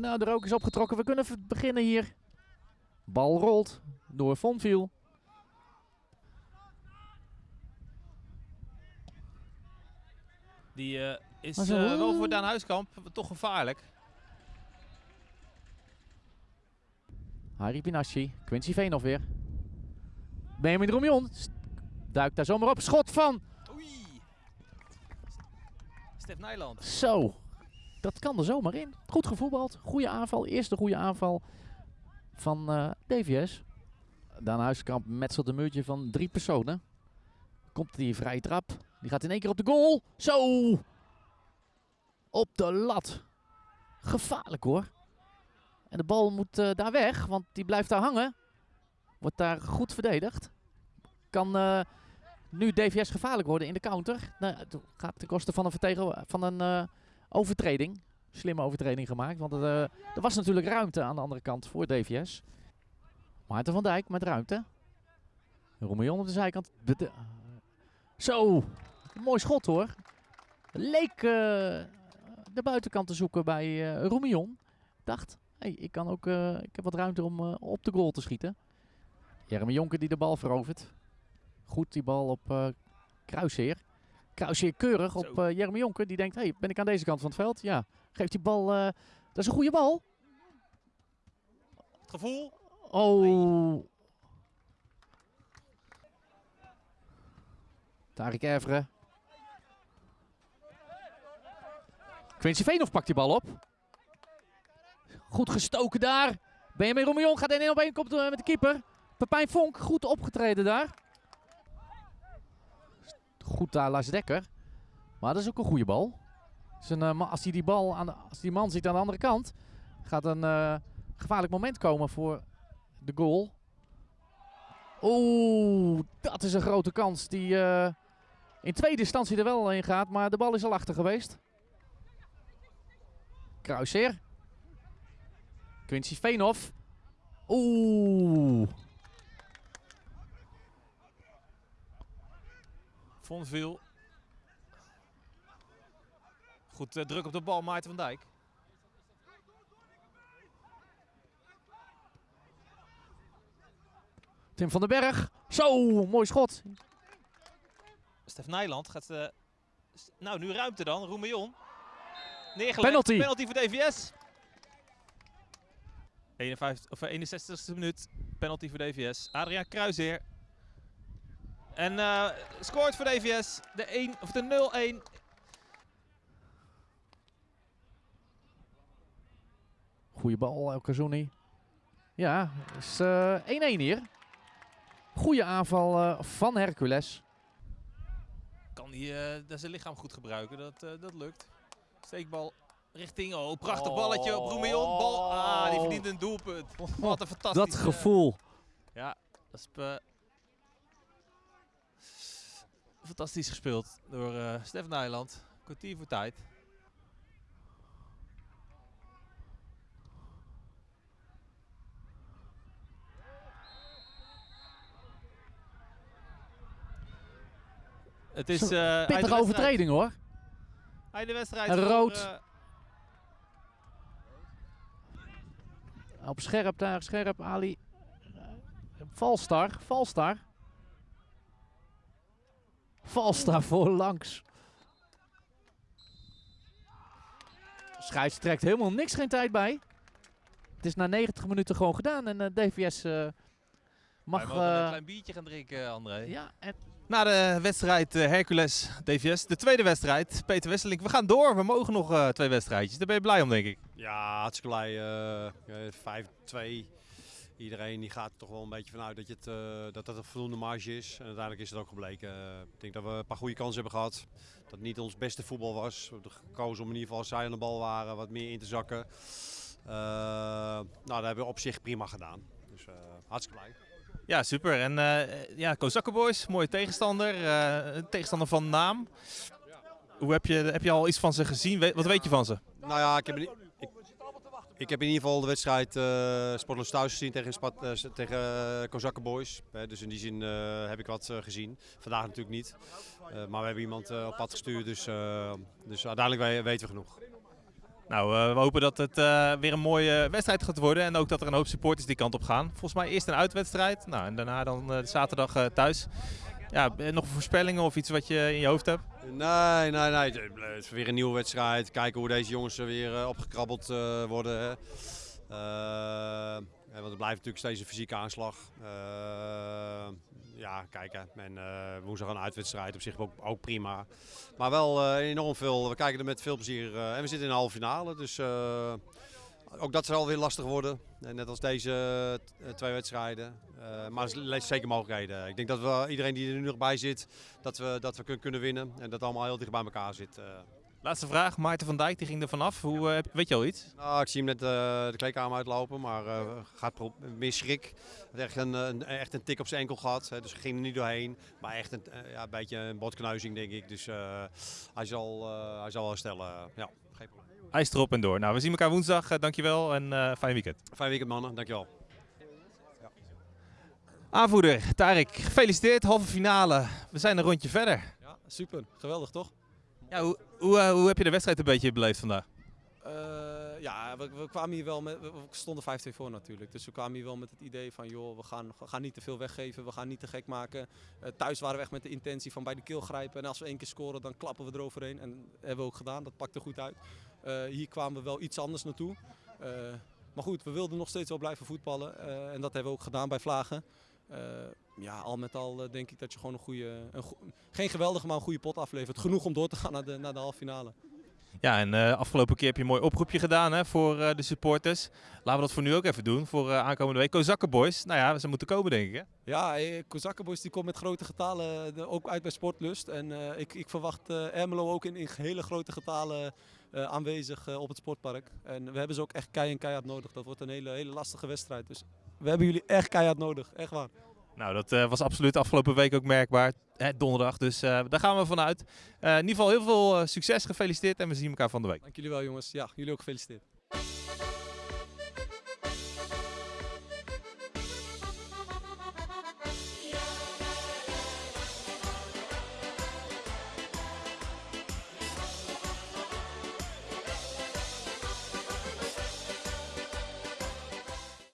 Nou, de rook is opgetrokken. We kunnen beginnen hier. Bal rolt door Fonviel. Die eh, is eh, wel voor Daan Huiskamp toch gevaarlijk. Harry Pinasci. Quincy Veenhoff weer. Benjamin Romion. Duikt daar zomaar op. Schot van. Oei. Stef Nijland. Zo. Dat kan er zomaar in. Goed gevoetbald. Goede aanval. Eerste goede aanval van eh, DVS. Daan Huiskamp metselt een muurtje van drie personen. Komt die vrije trap. Die gaat in één keer op de goal. Zo. Op de lat. Gevaarlijk hoor. En de bal moet eh, daar weg, want die blijft daar hangen. Wordt daar goed verdedigd. Kan eh, nu DVS gevaarlijk worden in de counter. Nou, gaat ten koste van een, van een overtreding. Slimme overtreding gemaakt, want eh, er was natuurlijk ruimte aan de andere kant voor DVS. Maarten van Dijk met ruimte. Romeon op de zijkant. De- Zo, mooi schot hoor. Leek eh, de buitenkant te zoeken bij eh Romeon. Dacht, hey, ik, kan ook, eh, ik heb wat ruimte om eh, op de goal te schieten. Jeremy Jonker die de bal verovert. Goed die bal op eh Kruisheer. Kruisheer keurig op eh Jeremy Jonker. Die denkt, hey, ben ik aan deze kant van het veld? Ja, geeft die bal... eh, dat is een goede bal. Het gevoel. Oh. Tarik Evre. Quincy Veenhoff pakt die bal op. Goed gestoken daar. Benjamin Romion gaat 1 op 1 komt eh, met de keeper. Pepijn Vonk, goed opgetreden daar. Goed daar Lars Dekker. Maar dat is ook een goede bal. Een, eh, als die bal aan als die man ziet aan de andere kant, gaat een eh, gevaarlijk moment komen voor de goal. Oeh, dat is een grote kans die eh, in tweede instantie er wel in gaat, maar de bal is al achter geweest. Kruisheer. Quincy Veenhoff. Oeh. Vonveel. Goed eh, druk op de bal, Maarten van Dijk. Tim van den Berg. Zo, mooi schot. Stef Nijland gaat... s- nou, nu ruimte dan. Roemeion. Neergelegd. Penalty. Penalty voor DVS. 51, of eh, 61ste minuut. Penalty voor DVS. Adriaan Kruisheer. En eh, scoort voor DVS. De, 1, of de 0-1. Goeie bal, El Kazuni. Ja, is eh, 1-1 hier. Goeie aanval eh, van Hercules. Kan hij eh, zijn lichaam goed gebruiken. Dat, eh, dat lukt. Steekbal richting... Oh, prachtig balletje op Roemeion. Bal. Ah, die verdient een doelpunt. Wat een fantastisch... Dat gevoel. Ja, dat is fantastisch gespeeld door eh Stef Nijland. Kwartier voor tijd. Het is Zo, eh Pittige overtreding hoor. Uit de wedstrijd. Een voor, rood. eh, Op scherp daar, scherp Ali. Valstar, Valstar. Valstar voor langs. Scheids trekt helemaal niks, geen tijd bij. Het is na 90 minuten gewoon gedaan en eh, DVS eh, wij mag... mogen een eh, klein biertje gaan drinken, André. ja, en Na de wedstrijd eh, Hercules DVS, de tweede wedstrijd, Peter Wesseling. We gaan door, we mogen nog eh, twee wedstrijdjes. Daar ben je blij om, denk ik. Ja, hartstikke blij. eh, eh, 5-2. Iedereen die gaat er toch wel een beetje vanuit dat, je het, eh, dat dat een voldoende marge is. En uiteindelijk is het ook gebleken. Eh, ik denk dat we een paar goede kansen hebben gehad. Dat het niet ons beste voetbal was. We hebben gekozen om in ieder geval als zij aan de bal waren wat meer in te zakken. Eh, nou, dat hebben we op zich prima gedaan. Dus hartstikke blij. Ja, super. En ja, Kozakken Boys, mooie tegenstander. een tegenstander van naam. Hoe heb je, heb je al iets van ze gezien? Wat weet je van ze? Nou ja, ik heb, ik, heb in ieder geval de wedstrijd eh Sportloos thuis gezien tegen, Spat, eh, tegen eh, Kozakken Boys. Dus in die zin heb ik wat gezien. Vandaag natuurlijk niet. Maar we hebben iemand op pad gestuurd, dus, dus uiteindelijk we- weten we genoeg. Nou, we hopen dat het weer een mooie wedstrijd gaat worden. En ook dat er een hoop supporters die kant op gaan. Volgens mij eerst een uitwedstrijd. Nou, en daarna dan zaterdag thuis. Ja, eh, nog voorspellingen of iets wat je in je hoofd hebt? Nee, nee, nee. Het is weer een nieuwe wedstrijd. Kijken hoe deze jongens er weer eh, opgekrabbeld eh, worden. hè. Eh, want het blijft natuurlijk steeds een fysieke aanslag. Eh, ja, kijken. En eh woensdag een uitwedstrijd op zich ook, ook prima. Maar wel eh, enorm veel. We kijken er met veel plezier. eh, en we zitten in de halve finale. Dus eh, ook dat zal weer lastig worden. Eh, net als deze eh, twee wedstrijden. Eh, maar er zeker mogelijkheden. Ik denk dat we, iedereen die er nu nog bij zit, dat we, dat we kun- kunnen winnen. En dat het allemaal heel dicht bij elkaar zit. Laatste vraag. Maarten van Dijk die ging er vanaf. Hoe, weet je al iets? Nou, ik zie hem net de kleedkamer uitlopen, maar gaat meer schrik. Hij heeft echt een, een, echt een tik op zijn enkel gehad, hè, dus ging er niet doorheen. Maar echt een, ja, een beetje een botkneuzing, denk ik. Dus hij, zal, hij zal wel herstellen. ja, geen probleem. IJs erop en door. Nou, we zien elkaar woensdag. Eh, dankjewel en eh fijn weekend. Fijn weekend, mannen. Dankjewel. Aanvoerder, Tarek, gefeliciteerd. Halve finale. We zijn een rondje verder. Ja, super. Geweldig, toch? Ja, hoe, hoe, eh, hoe heb je de wedstrijd een beetje beleefd vandaag? Eh, ja, we, kwamen hier wel met... We stonden 5-2 voor natuurlijk. Dus we kwamen hier wel met het idee van... joh, we gaan, we gaan niet te veel weggeven. We gaan niet te gek maken. Eh, thuis waren we echt met de intentie van bij de keel grijpen. En als we één keer scoren, dan klappen we eroverheen. En dat hebben we ook gedaan. Dat pakte goed uit. Eh, hier kwamen we wel iets anders naartoe. Maar goed, we wilden nog steeds wel blijven voetballen. En dat hebben we ook gedaan bij Vlagen. Ja, al met al denk ik dat je gewoon een goede... Een geen geweldige, maar een goede pot aflevert. Genoeg om door te gaan naar de, naar de halve finale. Ja, en eh, afgelopen keer heb je een mooi oproepje gedaan hè, voor eh, de supporters. Laten we dat voor nu ook even doen, voor eh, aankomende week. Kozakkenboys, nou ja, ze moeten komen denk ik hè? Ja, Kozakkenboys die komt met grote getalen ook uit bij Sportlust. En ik, ik verwacht Ermelo ook in, in hele grote getalen aanwezig op het sportpark. En we hebben ze ook echt kei en keihard nodig. Dat wordt een hele, hele lastige wedstrijd. Dus we hebben jullie echt keihard nodig. Echt waar. Nou, dat was absoluut afgelopen week ook merkbaar. Donderdag, dus eh, daar gaan we vanuit. Eh, in ieder geval heel veel eh, succes, gefeliciteerd en we zien elkaar van de week. Dank jullie wel jongens. Ja, jullie ook gefeliciteerd.